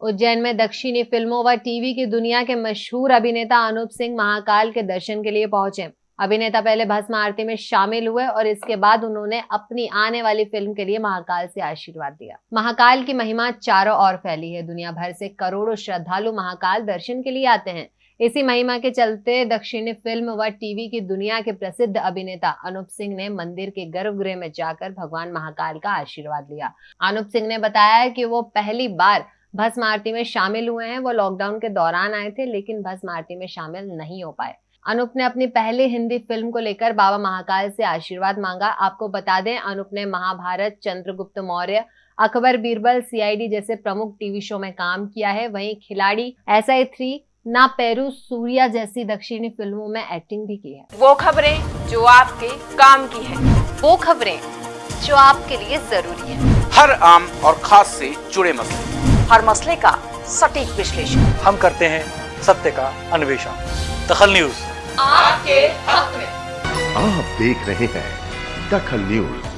उज्जैन में दक्षिणी फ़िल्मों व टीवी की दुनिया के मशहूर अभिनेता अनूप सिंह महाकाल के दर्शन के लिए पहुँचे। अभिनेता पहले भस्म आरती में शामिल हुए और इसके बाद उन्होंने अपनी आने वाली फ़िल्म के लिए महाकाल से आशीर्वाद दिया। महाकाल की महिमा चारों ओर फैली है। दुनिया भर से करोड़ों श्रद्धालु महाकाल दर्शन के लिए आते हैं। इसी महिमा के चलते दक्षिणी फ़िल्म व टीवी की दुनिया के प्रसिद्ध अभिनेता अनूप सिंह ने मंदिर के गर्भगृह में जाकर भगवान महाकाल का आशीर्वाद लिया। अनूप सिंह ने बताया कि वो पहली बार भस्म आरती में शामिल हुए हैं वो लॉकडाउन के दौरान आए थे लेकिन भस्म आरती में शामिल नहीं हो पाए। अनूप ने अपनी पहली हिंदी फ़िल्म को लेकर बाबा महाकाल से आशीर्वाद मांगा। आपको बता दें अनुप ने महाभारत चंद्रगुप्त मौर्य अकबर बीरबल सीआईडी जैसे प्रमुख टीवी शो में काम किया है। वहीं Khiladi S I three Naa Peru Surya जैसी दक्षिणी फ़िल्मों में एक्टिंग भी की है। वो खबरें जो आपके काम की है। वो खबरें जो आपके लिए ज़रूरी है। हर आम और खास से जुड़े मसले। हर मसले का सटीक विश्लेषण। हम करते हैं सत्य का अन्वेषण। दखल न्यूज़। आपके हक में। आप देख रहे हैं दखल न्यूज़।